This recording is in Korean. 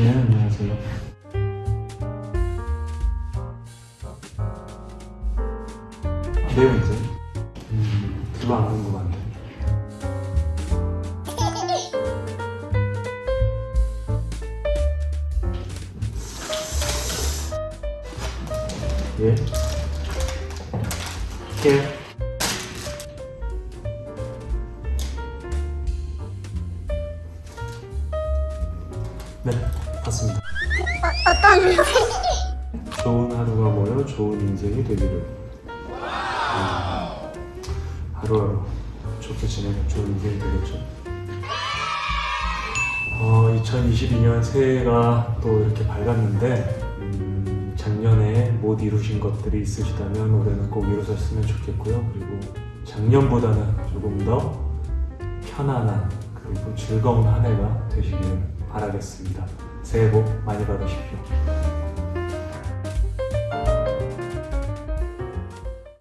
네, 안녕하세요. 내용이세요? 음, 별로 안 궁금한데. 예? 예? 네, 봤습니다. 어떤 좋은 하루가 모여 좋은 인생이 되기를. 음, 하루하루 좋게 지내면 좋은 인생이 되겠죠. 어, 2022년 새해가 또 이렇게 밝았는데 음, 작년에 못 이루신 것들이 있으시다면 올해는 꼭 이루셨으면 좋겠고요. 그리고 작년보다는 조금 더 편안한 그리고 즐거운 한 해가 되시길 바라겠습니다 새해 복 많이 받으십시오